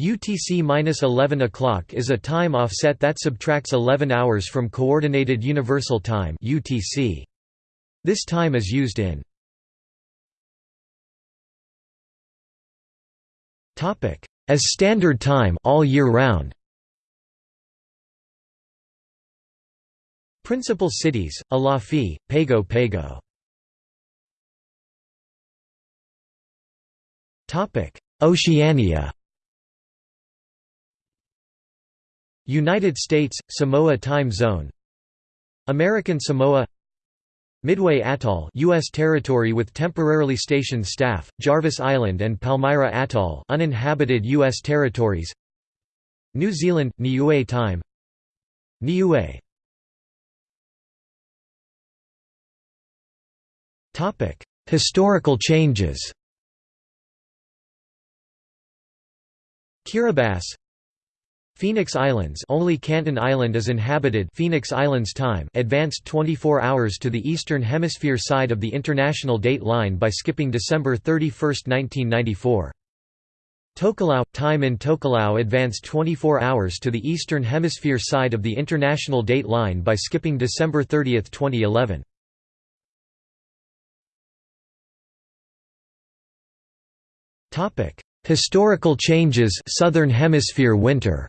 UTC-11 o'clock is a time offset that subtracts 11 hours from Coordinated Universal Time (UTC). This time is used in As standard time all year round. Principal cities: Alofi, Pago Pago. Oceania. United States, Samoa time zone. American Samoa. Midway Atoll US territory with temporarily stationed staff, Jarvis Island and Palmyra Atoll uninhabited US territories. New Zealand, Niue time. Niue. Topic Historical changes. Kiribati Phoenix Islands only Canton Island is inhabited Phoenix Islands time advanced 24 hours to the Eastern Hemisphere side of the International Date Line by skipping December 31, 1994. Tokelau – Time in Tokelau advanced 24 hours to the Eastern Hemisphere side of the International Date Line by skipping December 30, 2011. Historical changes Southern Hemisphere winter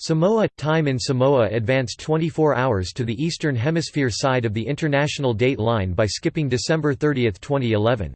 Samoa – Time in Samoa advanced 24 hours to the Eastern Hemisphere side of the International Date Line by skipping December 30, 2011.